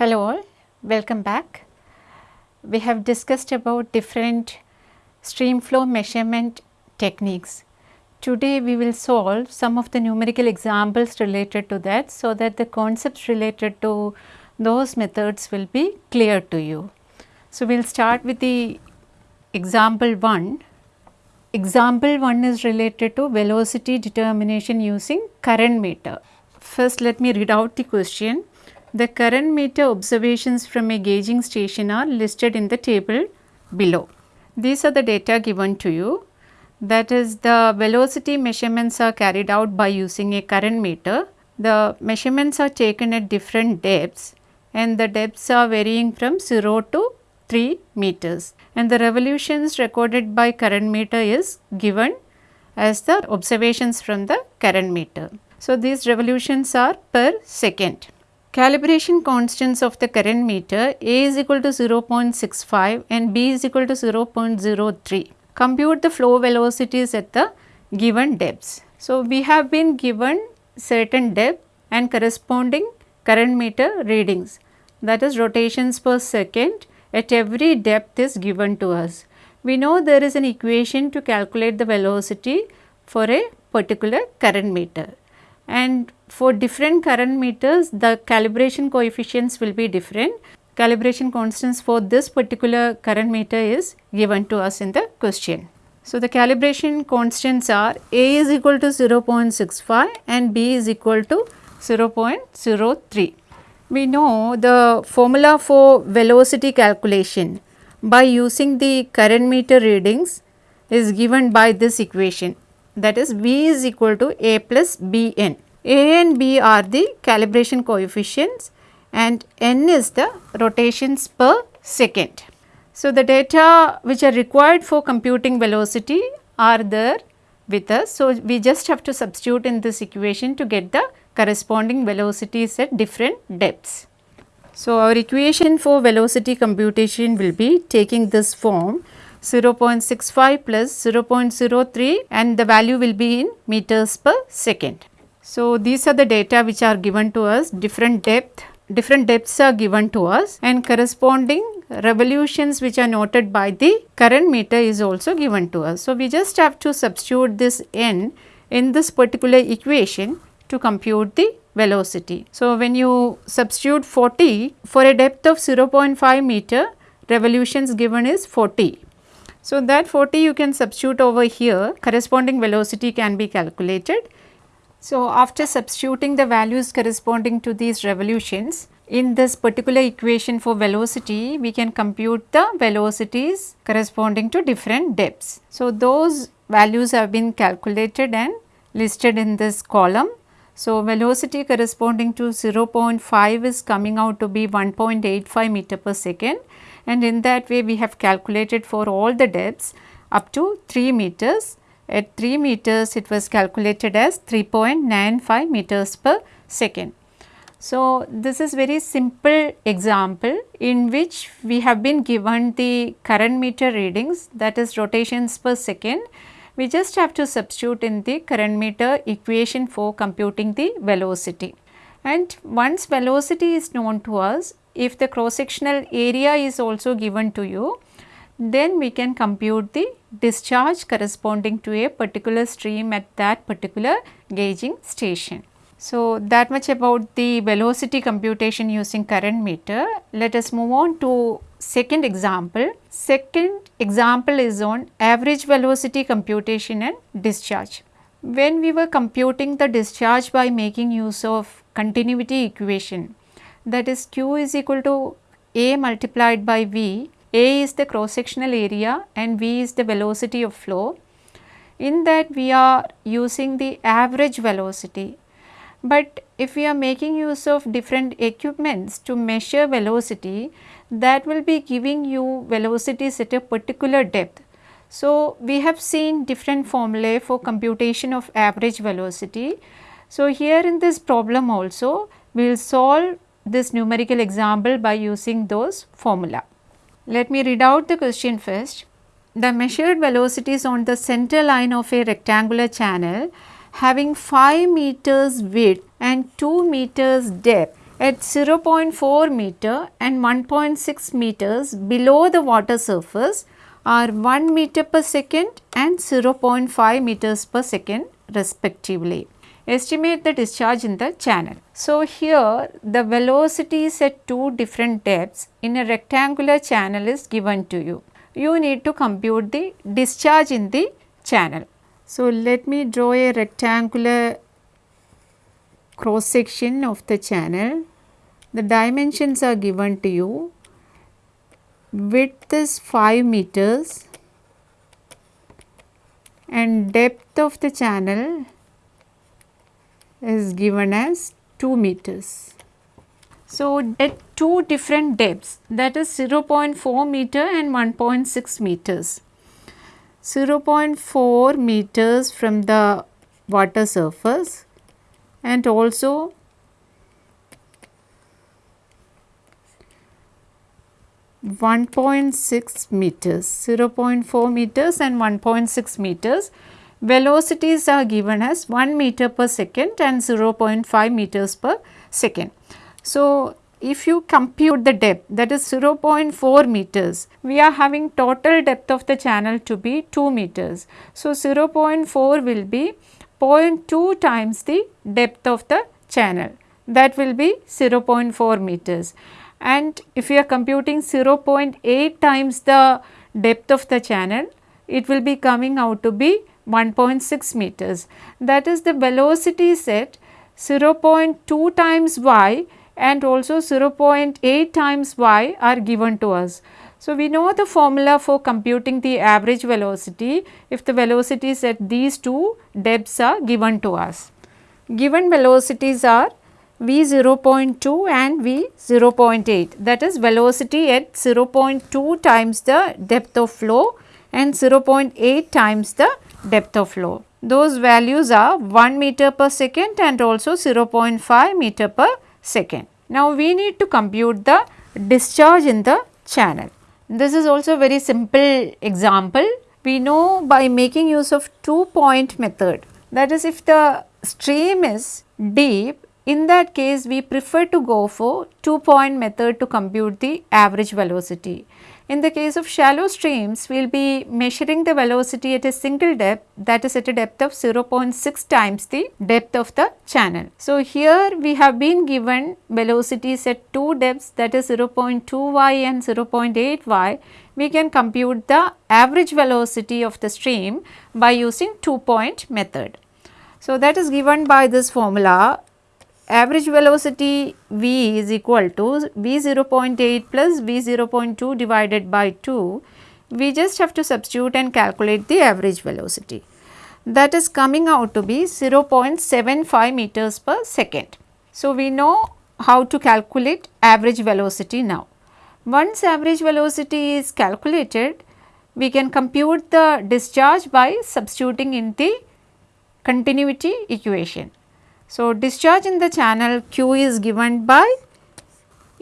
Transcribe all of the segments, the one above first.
Hello all, welcome back. We have discussed about different stream flow measurement techniques. Today we will solve some of the numerical examples related to that so that the concepts related to those methods will be clear to you. So, we will start with the example 1. Example 1 is related to velocity determination using current meter. First let me read out the question. The current meter observations from a gauging station are listed in the table below. These are the data given to you that is the velocity measurements are carried out by using a current meter. The measurements are taken at different depths and the depths are varying from 0 to 3 meters and the revolutions recorded by current meter is given as the observations from the current meter. So, these revolutions are per second. Calibration constants of the current meter A is equal to 0.65 and B is equal to 0.03. Compute the flow velocities at the given depths. So, we have been given certain depth and corresponding current meter readings that is rotations per second at every depth is given to us. We know there is an equation to calculate the velocity for a particular current meter and for different current meters the calibration coefficients will be different. Calibration constants for this particular current meter is given to us in the question. So, the calibration constants are A is equal to 0.65 and B is equal to 0.03. We know the formula for velocity calculation by using the current meter readings is given by this equation that is V is equal to A plus Bn. A and B are the calibration coefficients and N is the rotations per second. So, the data which are required for computing velocity are there with us. So, we just have to substitute in this equation to get the corresponding velocities at different depths. So, our equation for velocity computation will be taking this form 0.65 plus 0.03 and the value will be in meters per second. So, these are the data which are given to us different depth, different depths are given to us and corresponding revolutions which are noted by the current meter is also given to us. So, we just have to substitute this n in this particular equation to compute the velocity. So, when you substitute 40 for a depth of 0.5 meter revolutions given is 40 so, that 40 you can substitute over here corresponding velocity can be calculated. So, after substituting the values corresponding to these revolutions in this particular equation for velocity we can compute the velocities corresponding to different depths. So, those values have been calculated and listed in this column. So, velocity corresponding to 0.5 is coming out to be 1.85 meter per second and in that way we have calculated for all the depths up to 3 meters. At 3 meters it was calculated as 3.95 meters per second. So, this is very simple example in which we have been given the current meter readings that is rotations per second. We just have to substitute in the current meter equation for computing the velocity. And once velocity is known to us, if the cross sectional area is also given to you, then we can compute the discharge corresponding to a particular stream at that particular gauging station. So, that much about the velocity computation using current meter. Let us move on to second example. Second example is on average velocity computation and discharge. When we were computing the discharge by making use of continuity equation, that is q is equal to a multiplied by v, a is the cross sectional area and v is the velocity of flow. In that we are using the average velocity, but if we are making use of different equipments to measure velocity that will be giving you velocities at a particular depth. So, we have seen different formulae for computation of average velocity. So, here in this problem also we will solve this numerical example by using those formula. Let me read out the question first. The measured velocities on the center line of a rectangular channel having 5 meters width and 2 meters depth at 0.4 meter and 1.6 meters below the water surface are 1 meter per second and 0.5 meters per second respectively. Estimate the discharge in the channel. So, here the velocities at two different depths in a rectangular channel is given to you. You need to compute the discharge in the channel. So, let me draw a rectangular cross section of the channel. The dimensions are given to you. Width is 5 meters and depth of the channel is given as 2 meters. So, at two different depths that is 0.4 meter and 1.6 meters. 0.4 meters from the water surface and also one point six meters, 0.4 meters and 1.6 meters. Velocities are given as 1 meter per second and 0.5 meters per second. So, if you compute the depth that is 0.4 meters, we are having total depth of the channel to be 2 meters. So, 0.4 will be 0.2 times the depth of the channel that will be 0.4 meters and if we are computing 0.8 times the depth of the channel it will be coming out to be 1.6 meters that is the velocity set 0.2 times y and also 0.8 times y are given to us. So, we know the formula for computing the average velocity if the velocities at these two depths are given to us. Given velocities are v 0.2 and v 0.8 that is velocity at 0.2 times the depth of flow and 0.8 times the depth of flow. Those values are 1 meter per second and also 0.5 meter per second. Now, we need to compute the discharge in the channel. This is also very simple example. We know by making use of two point method that is if the stream is deep in that case we prefer to go for two point method to compute the average velocity. In the case of shallow streams, we will be measuring the velocity at a single depth that is at a depth of 0.6 times the depth of the channel. So, here we have been given velocities at two depths that is 0.2 y and 0.8 y. We can compute the average velocity of the stream by using two point method. So, that is given by this formula average velocity v is equal to v 0.8 plus v 0.2 divided by 2, we just have to substitute and calculate the average velocity. That is coming out to be 0.75 meters per second. So, we know how to calculate average velocity now. Once average velocity is calculated, we can compute the discharge by substituting in the continuity equation. So, discharge in the channel Q is given by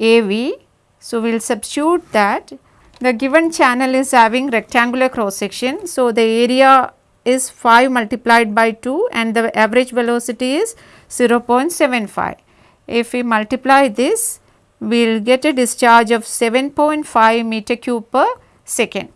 AV. So, we will substitute that the given channel is having rectangular cross section. So, the area is 5 multiplied by 2 and the average velocity is 0.75. If we multiply this, we will get a discharge of 7.5 meter cube per second.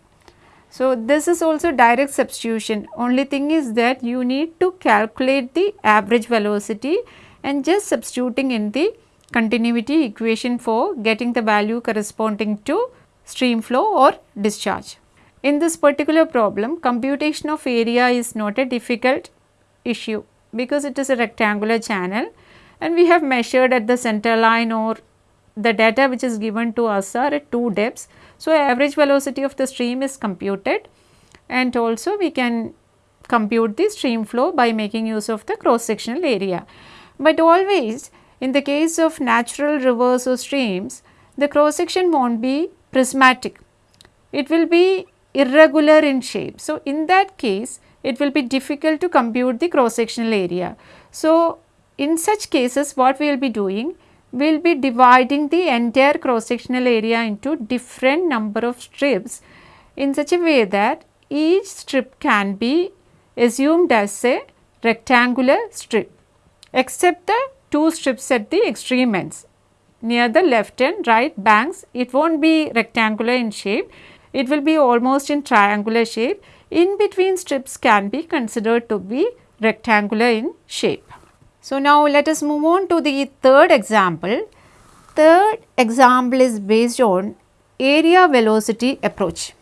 So, this is also direct substitution only thing is that you need to calculate the average velocity and just substituting in the continuity equation for getting the value corresponding to stream flow or discharge. In this particular problem computation of area is not a difficult issue because it is a rectangular channel and we have measured at the center line or the data which is given to us are at two depths. So, average velocity of the stream is computed and also we can compute the stream flow by making use of the cross sectional area. But always in the case of natural rivers or streams, the cross section not be prismatic, it will be irregular in shape. So, in that case it will be difficult to compute the cross sectional area. So, in such cases what we will be doing? We will be dividing the entire cross sectional area into different number of strips in such a way that each strip can be assumed as a rectangular strip except the two strips at the extreme ends. near the left and right banks. It will not be rectangular in shape, it will be almost in triangular shape. In between strips can be considered to be rectangular in shape. So, now let us move on to the third example. Third example is based on area velocity approach.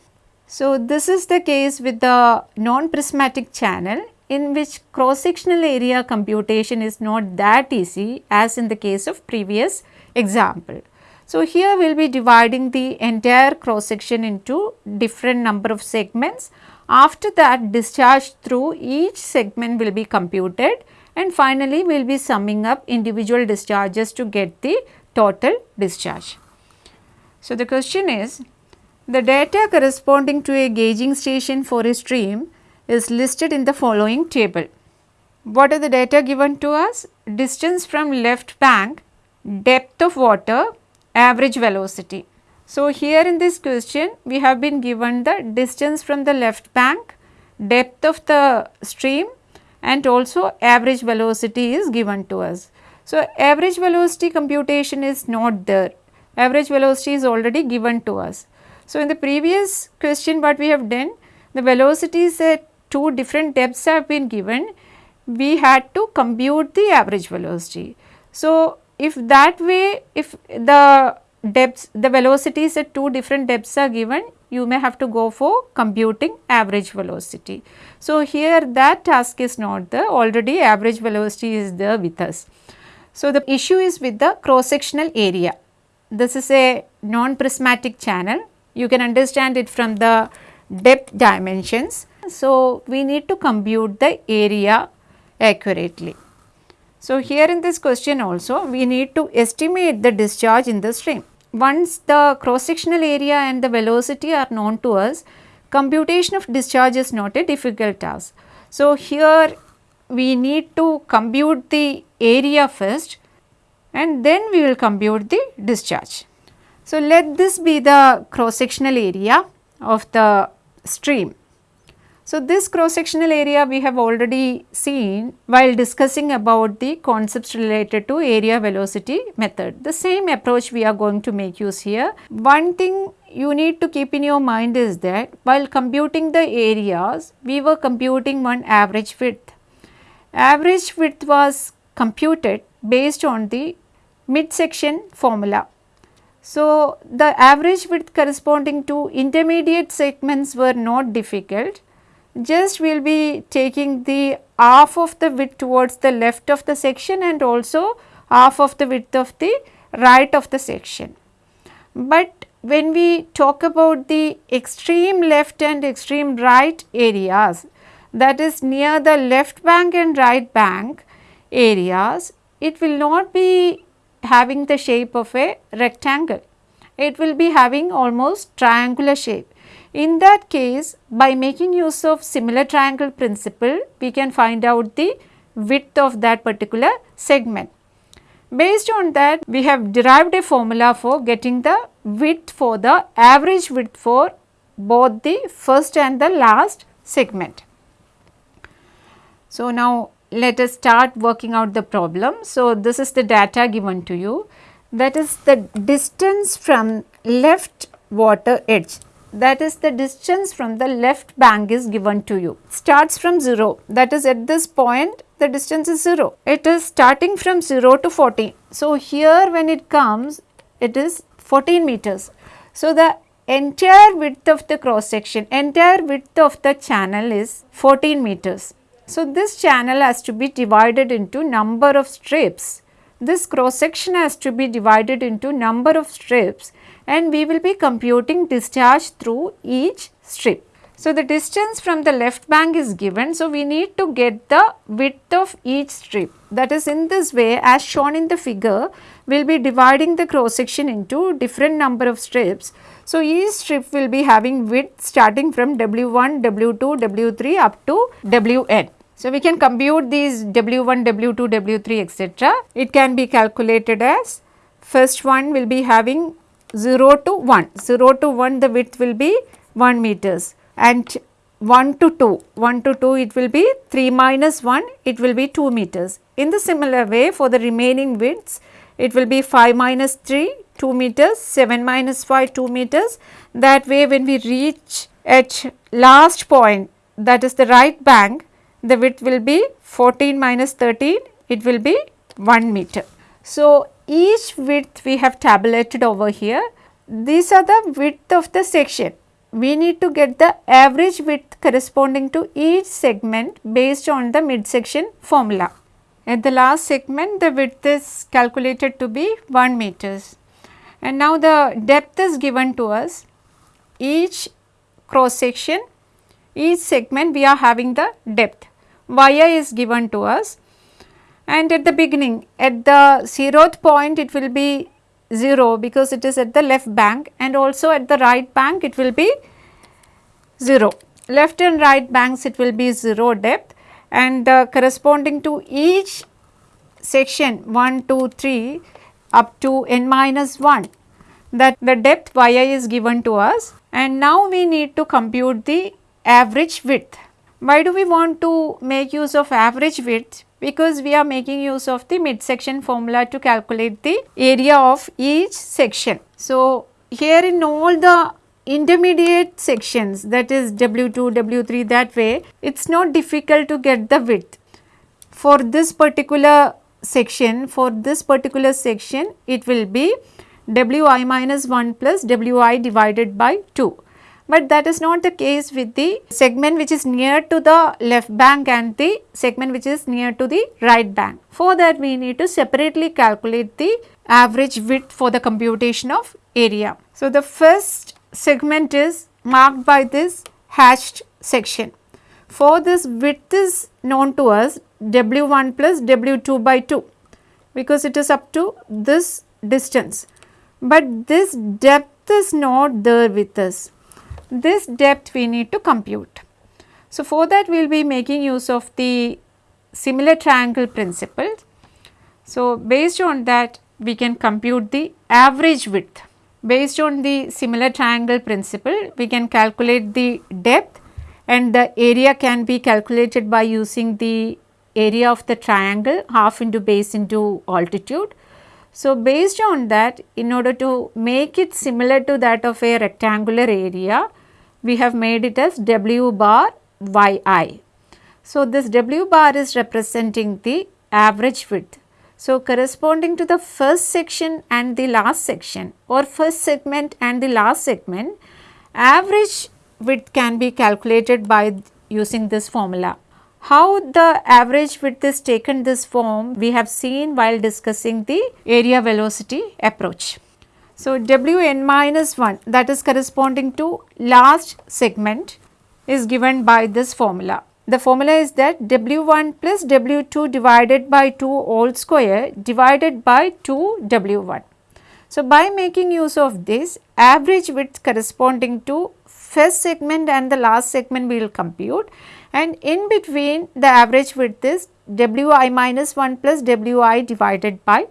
So, this is the case with the non-prismatic channel in which cross sectional area computation is not that easy as in the case of previous example. So, here we will be dividing the entire cross section into different number of segments. After that discharge through each segment will be computed and finally we will be summing up individual discharges to get the total discharge. So, the question is the data corresponding to a gauging station for a stream is listed in the following table. What are the data given to us? Distance from left bank, depth of water, average velocity. So, here in this question we have been given the distance from the left bank, depth of the stream and also average velocity is given to us. So, average velocity computation is not there, average velocity is already given to us. So, in the previous question what we have done, the velocities at two different depths have been given, we had to compute the average velocity. So, if that way, if the depths, the velocities at two different depths are given, you may have to go for computing average velocity. So, here that task is not there, already average velocity is there with us. So, the issue is with the cross sectional area. This is a non-prismatic channel, you can understand it from the depth dimensions. So, we need to compute the area accurately. So, here in this question also we need to estimate the discharge in the stream. Once the cross sectional area and the velocity are known to us, computation of discharge is not a difficult task. So, here we need to compute the area first and then we will compute the discharge. So, let this be the cross sectional area of the stream. So, this cross sectional area we have already seen while discussing about the concepts related to area velocity method. The same approach we are going to make use here. One thing you need to keep in your mind is that while computing the areas, we were computing one average width. Average width was computed based on the midsection formula. So, the average width corresponding to intermediate segments were not difficult just we will be taking the half of the width towards the left of the section and also half of the width of the right of the section. But when we talk about the extreme left and extreme right areas that is near the left bank and right bank areas, it will not be having the shape of a rectangle. It will be having almost triangular shape in that case, by making use of similar triangle principle, we can find out the width of that particular segment. Based on that, we have derived a formula for getting the width for the average width for both the first and the last segment. So, now let us start working out the problem. So, this is the data given to you that is the distance from left water edge that is the distance from the left bank is given to you. Starts from 0 that is at this point the distance is 0. It is starting from 0 to 14. So, here when it comes it is 14 meters. So, the entire width of the cross section, entire width of the channel is 14 meters. So, this channel has to be divided into number of strips. This cross section has to be divided into number of strips and we will be computing discharge through each strip. So, the distance from the left bank is given. So, we need to get the width of each strip that is in this way as shown in the figure we will be dividing the cross section into different number of strips. So, each strip will be having width starting from W1, W2, W3 up to Wn. So, we can compute these W1, W2, W3 etc. It can be calculated as first one will be having 0 to 1, 0 to 1 the width will be 1 meters and 1 to 2, 1 to 2 it will be 3 minus 1 it will be 2 meters. In the similar way for the remaining widths it will be 5 minus 3 2 meters, 7 minus 5 2 meters. That way when we reach at last point that is the right bank the width will be 14 minus 13 it will be 1 meter. So, each width we have tabulated over here. These are the width of the section. We need to get the average width corresponding to each segment based on the midsection formula. At the last segment the width is calculated to be 1 meters. And now the depth is given to us. Each cross section each segment we are having the depth. Yi is given to us and at the beginning at the zeroth point it will be 0 because it is at the left bank and also at the right bank it will be 0. Left and right banks it will be 0 depth and corresponding to each section 1, 2, 3 up to n minus 1 that the depth yi is given to us and now we need to compute the average width. Why do we want to make use of average width? Because we are making use of the midsection formula to calculate the area of each section. So, here in all the intermediate sections that is W2, W3 that way it is not difficult to get the width. For this particular section, for this particular section it will be Wi minus 1 plus Wi divided by 2 but that is not the case with the segment which is near to the left bank and the segment which is near to the right bank. For that we need to separately calculate the average width for the computation of area. So, the first segment is marked by this hashed section. For this width is known to us W1 plus W2 by 2 because it is up to this distance but this depth is not there with us. This depth we need to compute. So, for that we will be making use of the similar triangle principle. So, based on that we can compute the average width. Based on the similar triangle principle we can calculate the depth and the area can be calculated by using the area of the triangle half into base into altitude so, based on that in order to make it similar to that of a rectangular area, we have made it as W bar yi. So, this W bar is representing the average width. So, corresponding to the first section and the last section or first segment and the last segment, average width can be calculated by using this formula. How the average width is taken this form we have seen while discussing the area velocity approach. So, Wn minus 1 that is corresponding to last segment is given by this formula. The formula is that W1 plus W2 divided by 2 whole square divided by 2 W1. So, by making use of this average width corresponding to first segment and the last segment we will compute and in between the average width is Wi minus 1 plus Wi divided by 2.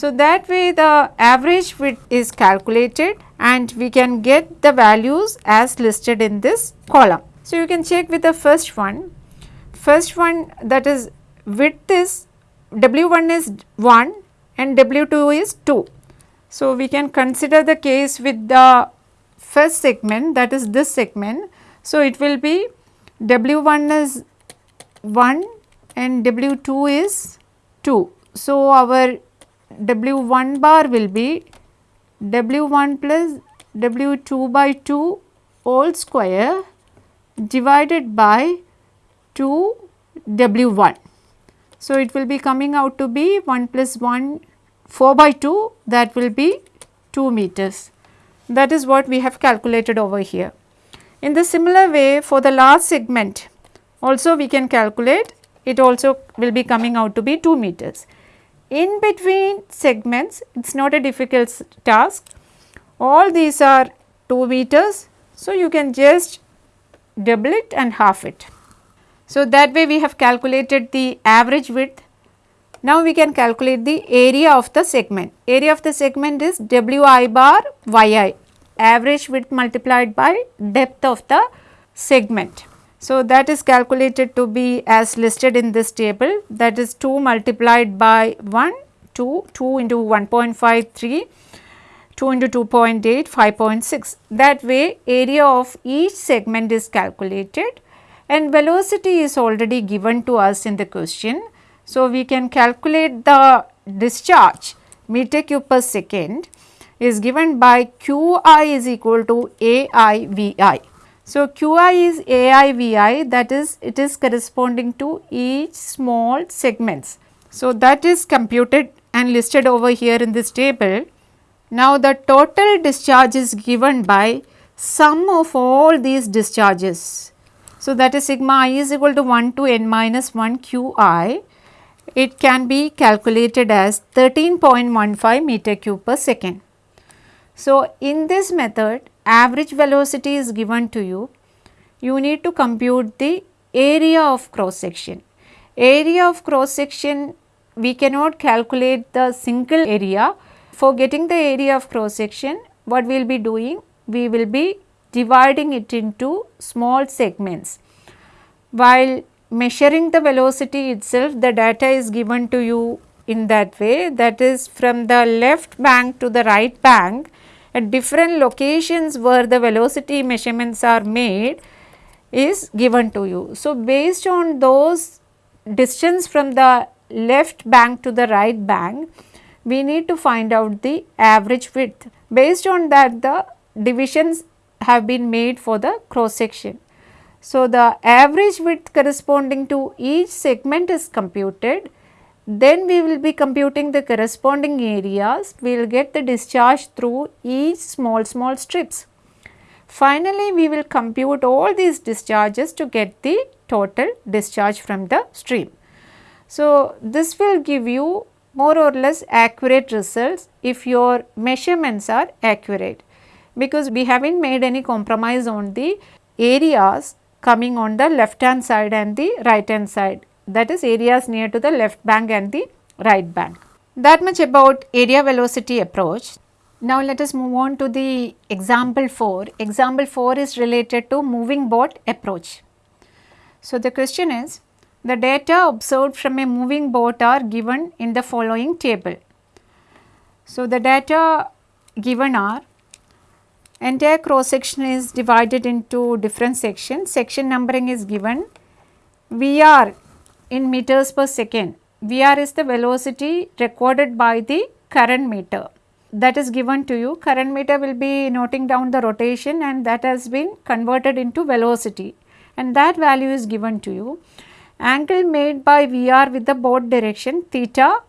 So, that way the average width is calculated and we can get the values as listed in this column. So, you can check with the first one, first one that is width is W1 is 1 and W2 is 2. So, we can consider the case with the first segment that is this segment. So, it will be W1 is 1 and W2 is 2. So, our W1 bar will be W1 plus W2 by 2 whole square divided by 2 W1. So, it will be coming out to be 1 plus 1 4 by 2 that will be 2 meters. That is what we have calculated over here. In the similar way for the last segment also we can calculate it also will be coming out to be 2 meters. In between segments it is not a difficult task all these are 2 meters. So, you can just double it and half it. So, that way we have calculated the average width. Now, we can calculate the area of the segment. Area of the segment is Wi bar yi average width multiplied by depth of the segment. So, that is calculated to be as listed in this table that is 2 multiplied by 1 2, 2 into 1.53, 2 into 2.8, 5.6. That way area of each segment is calculated and velocity is already given to us in the question. So, we can calculate the discharge meter cube per second is given by Qi is equal to AIVI. So, Qi is AIVI that is it is corresponding to each small segments. So, that is computed and listed over here in this table. Now, the total discharge is given by sum of all these discharges. So, that is sigma i is equal to 1 to n minus 1 Qi. It can be calculated as 13.15 meter cube per second. So, in this method average velocity is given to you, you need to compute the area of cross section. Area of cross section we cannot calculate the single area. For getting the area of cross section what we will be doing? We will be dividing it into small segments. While measuring the velocity itself the data is given to you in that way that is from the left bank to the right bank at different locations where the velocity measurements are made is given to you. So, based on those distance from the left bank to the right bank, we need to find out the average width. Based on that the divisions have been made for the cross section. So, the average width corresponding to each segment is computed then we will be computing the corresponding areas, we will get the discharge through each small small strips. Finally, we will compute all these discharges to get the total discharge from the stream. So, this will give you more or less accurate results if your measurements are accurate because we have not made any compromise on the areas coming on the left hand side and the right hand side that is areas near to the left bank and the right bank. That much about area velocity approach. Now let us move on to the example 4. Example 4 is related to moving boat approach. So the question is the data observed from a moving boat are given in the following table. So the data given are entire cross section is divided into different sections, section numbering is given, VR in meters per second. VR is the velocity recorded by the current meter that is given to you. Current meter will be noting down the rotation and that has been converted into velocity and that value is given to you. Angle made by VR with the boat direction theta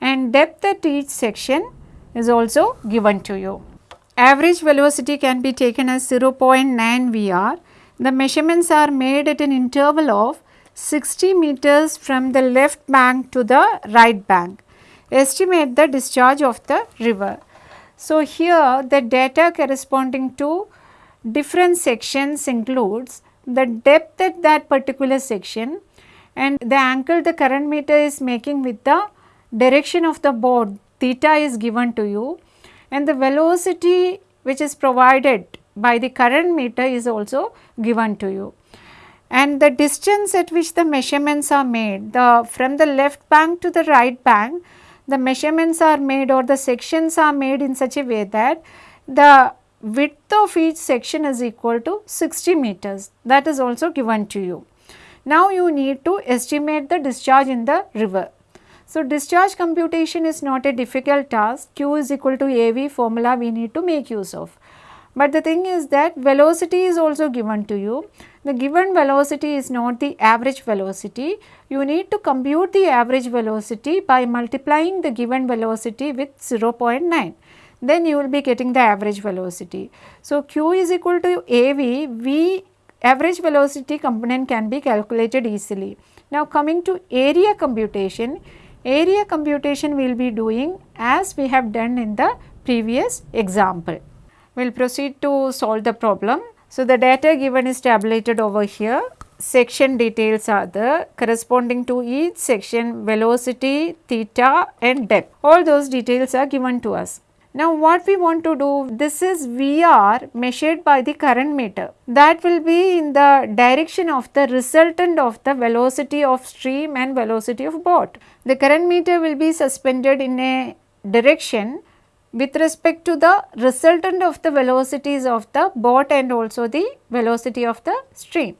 and depth at each section is also given to you. Average velocity can be taken as 0.9 VR. The measurements are made at an interval of 60 meters from the left bank to the right bank. Estimate the discharge of the river. So, here the data corresponding to different sections includes the depth at that particular section and the angle the current meter is making with the direction of the board theta is given to you and the velocity which is provided by the current meter is also given to you and the distance at which the measurements are made the from the left bank to the right bank the measurements are made or the sections are made in such a way that the width of each section is equal to 60 meters that is also given to you. Now you need to estimate the discharge in the river. So discharge computation is not a difficult task q is equal to AV formula we need to make use of. But the thing is that velocity is also given to you. The given velocity is not the average velocity. You need to compute the average velocity by multiplying the given velocity with 0.9. Then you will be getting the average velocity. So, q is equal to AV, V average velocity component can be calculated easily. Now, coming to area computation, area computation we will be doing as we have done in the previous example. We will proceed to solve the problem. So, the data given is tabulated over here. Section details are the corresponding to each section velocity, theta and depth. All those details are given to us. Now what we want to do, this is VR measured by the current meter. That will be in the direction of the resultant of the velocity of stream and velocity of boat. The current meter will be suspended in a direction with respect to the resultant of the velocities of the boat and also the velocity of the stream.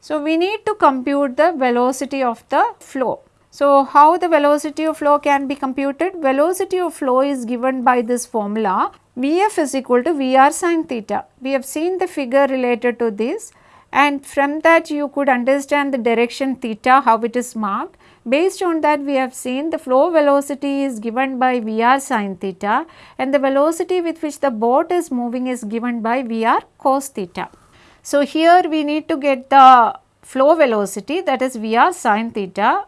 So, we need to compute the velocity of the flow. So, how the velocity of flow can be computed? Velocity of flow is given by this formula Vf is equal to Vr sin theta. We have seen the figure related to this and from that you could understand the direction theta how it is marked. Based on that we have seen the flow velocity is given by Vr sin theta and the velocity with which the boat is moving is given by Vr cos theta. So, here we need to get the flow velocity that is Vr sin theta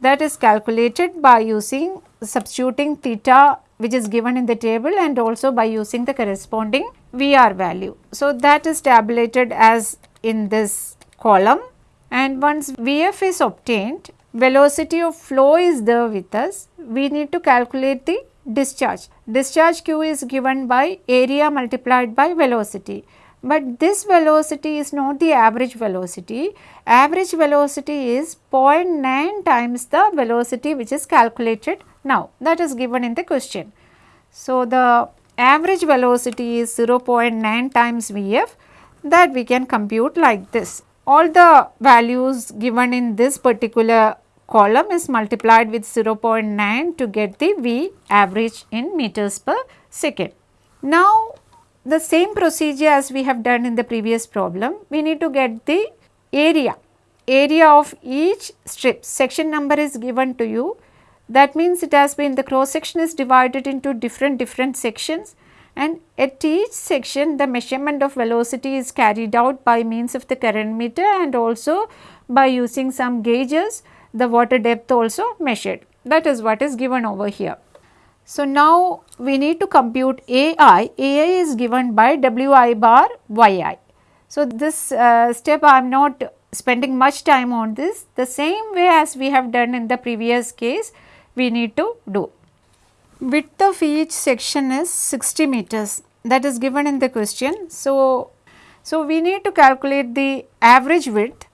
that is calculated by using substituting theta which is given in the table and also by using the corresponding VR value. So, that is tabulated as in this column and once Vf is obtained velocity of flow is there with us, we need to calculate the discharge. Discharge q is given by area multiplied by velocity. But this velocity is not the average velocity. Average velocity is 0.9 times the velocity which is calculated now. That is given in the question. So, the average velocity is 0.9 times Vf that we can compute like this. All the values given in this particular column is multiplied with 0.9 to get the V average in meters per second. Now, the same procedure as we have done in the previous problem, we need to get the area, area of each strip, section number is given to you. That means it has been the cross section is divided into different different sections and at each section the measurement of velocity is carried out by means of the current meter and also by using some gauges the water depth also measured. That is what is given over here. So, now we need to compute AI, AI is given by Wi bar Yi. So, this uh, step I am not spending much time on this, the same way as we have done in the previous case we need to do. Width of each section is 60 meters that is given in the question. So, so we need to calculate the average width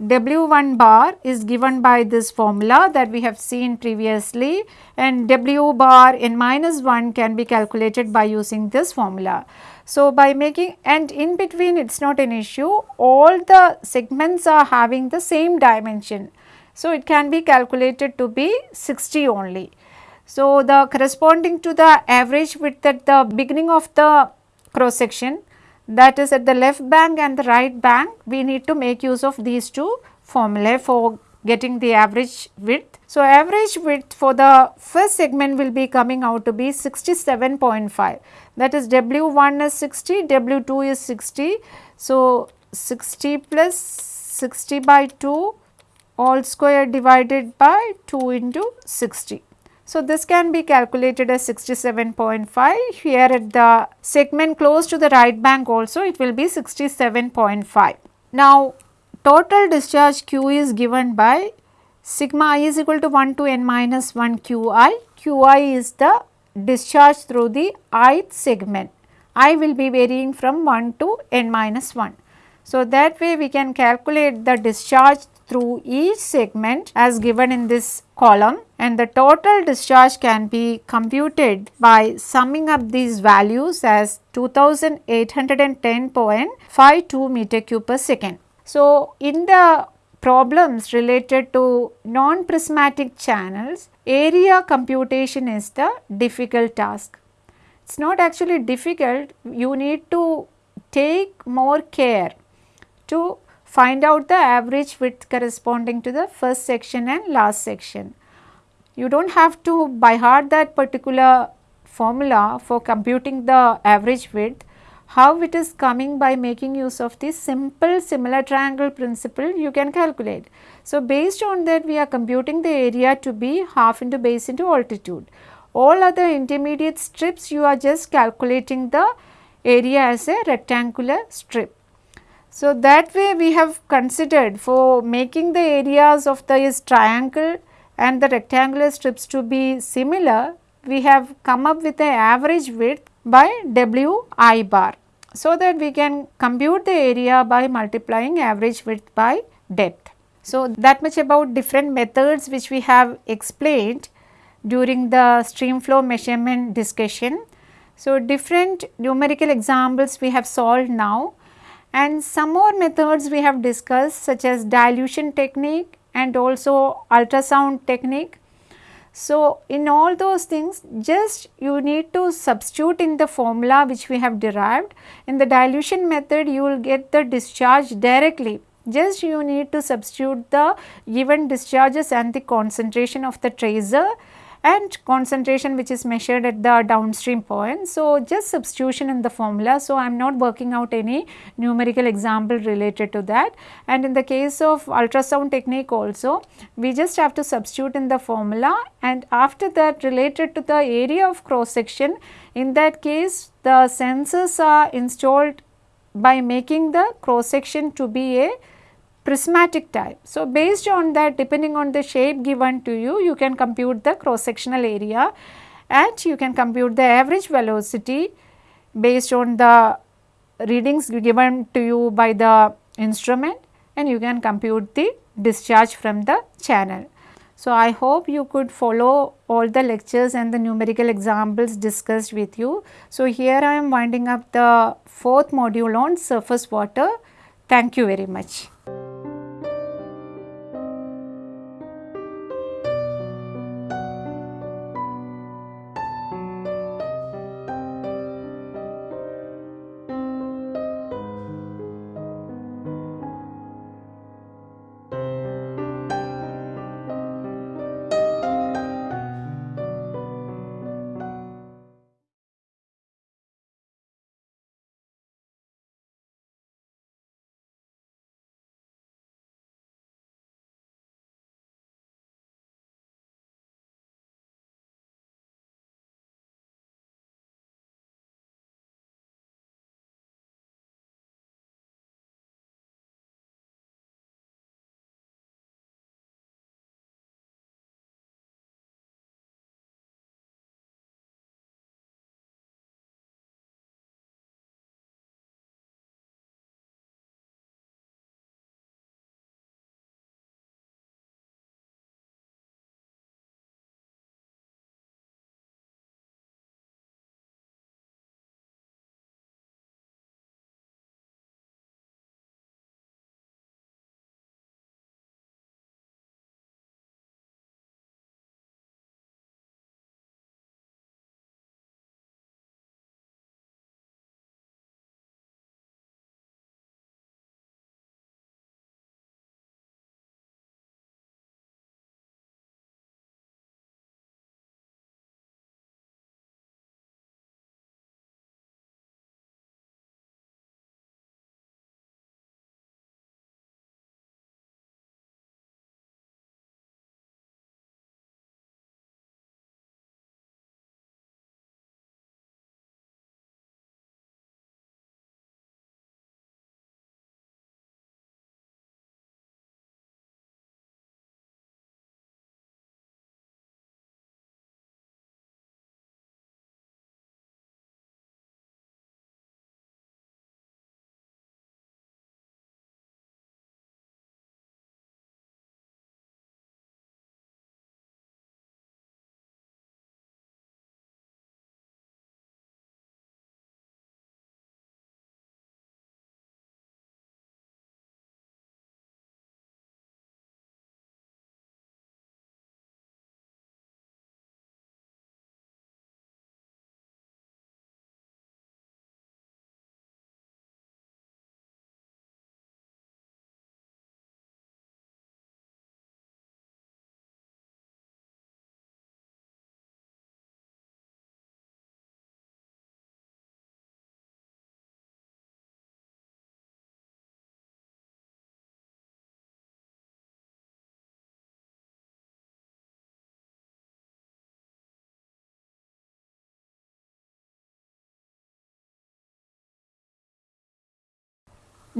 W1 bar is given by this formula that we have seen previously and W bar n minus 1 can be calculated by using this formula. So, by making and in between it is not an issue all the segments are having the same dimension. So, it can be calculated to be 60 only. So, the corresponding to the average width at the beginning of the cross section that is at the left bank and the right bank we need to make use of these two formulae for getting the average width. So, average width for the first segment will be coming out to be 67.5 that is W1 is 60, W2 is 60. So, 60 plus 60 by 2 all square divided by 2 into 60. So, this can be calculated as 67.5 here at the segment close to the right bank also it will be 67.5. Now, total discharge Q is given by sigma i is equal to 1 to n minus 1 Qi, Qi is the discharge through the ith segment, i will be varying from 1 to n minus 1. So, that way we can calculate the discharge through each segment as given in this column and the total discharge can be computed by summing up these values as 2810.52 meter cube per second. So, in the problems related to non-prismatic channels, area computation is the difficult task. It is not actually difficult, you need to take more care to find out the average width corresponding to the first section and last section. You do not have to by heart that particular formula for computing the average width, how it is coming by making use of the simple similar triangle principle you can calculate. So, based on that we are computing the area to be half into base into altitude. All other intermediate strips you are just calculating the area as a rectangular strip. So, that way we have considered for making the areas of this triangle and the rectangular strips to be similar, we have come up with the average width by W i bar. So, that we can compute the area by multiplying average width by depth. So, that much about different methods which we have explained during the stream flow measurement discussion. So, different numerical examples we have solved now and some more methods we have discussed such as dilution technique and also ultrasound technique. So, in all those things just you need to substitute in the formula which we have derived. In the dilution method you will get the discharge directly just you need to substitute the given discharges and the concentration of the tracer and concentration which is measured at the downstream point. So, just substitution in the formula. So, I am not working out any numerical example related to that and in the case of ultrasound technique also we just have to substitute in the formula and after that related to the area of cross section in that case the sensors are installed by making the cross section to be a prismatic type. So, based on that depending on the shape given to you, you can compute the cross sectional area and you can compute the average velocity based on the readings given to you by the instrument and you can compute the discharge from the channel. So, I hope you could follow all the lectures and the numerical examples discussed with you. So, here I am winding up the fourth module on surface water. Thank you very much.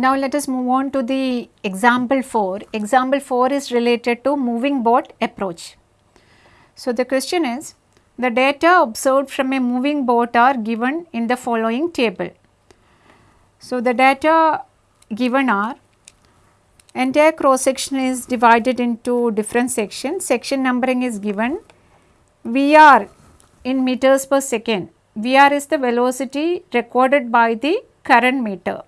Now let us move on to the example 4. Example 4 is related to moving boat approach. So the question is The data observed from a moving boat are given in the following table. So, the data given are entire cross section is divided into different sections, section numbering is given, VR in meters per second, VR is the velocity recorded by the current meter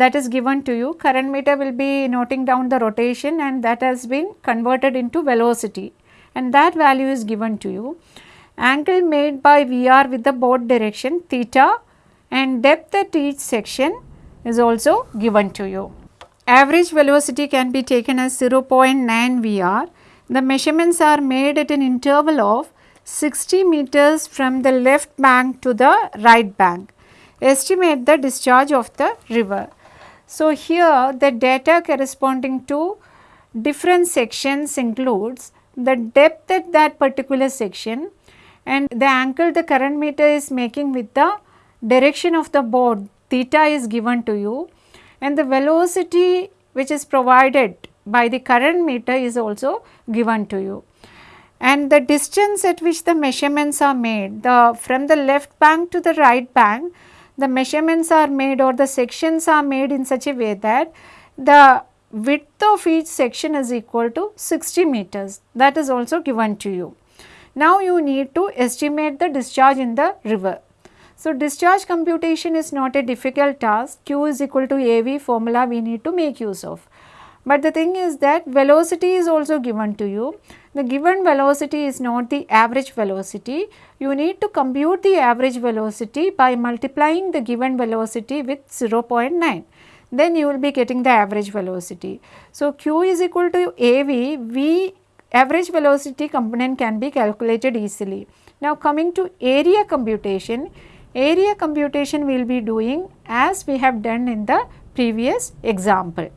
that is given to you, current meter will be noting down the rotation and that has been converted into velocity and that value is given to you. Angle made by VR with the boat direction theta and depth at each section is also given to you. Average velocity can be taken as 0.9 VR. The measurements are made at an interval of 60 meters from the left bank to the right bank. Estimate the discharge of the river. So, here the data corresponding to different sections includes the depth at that particular section and the angle the current meter is making with the direction of the board theta is given to you and the velocity which is provided by the current meter is also given to you. And the distance at which the measurements are made the from the left bank to the right bank the measurements are made or the sections are made in such a way that the width of each section is equal to 60 meters that is also given to you. Now you need to estimate the discharge in the river. So discharge computation is not a difficult task, Q is equal to AV formula we need to make use of. But the thing is that velocity is also given to you. The given velocity is not the average velocity. You need to compute the average velocity by multiplying the given velocity with 0.9 then you will be getting the average velocity. So, q is equal to AV, V average velocity component can be calculated easily. Now, coming to area computation, area computation we will be doing as we have done in the previous example.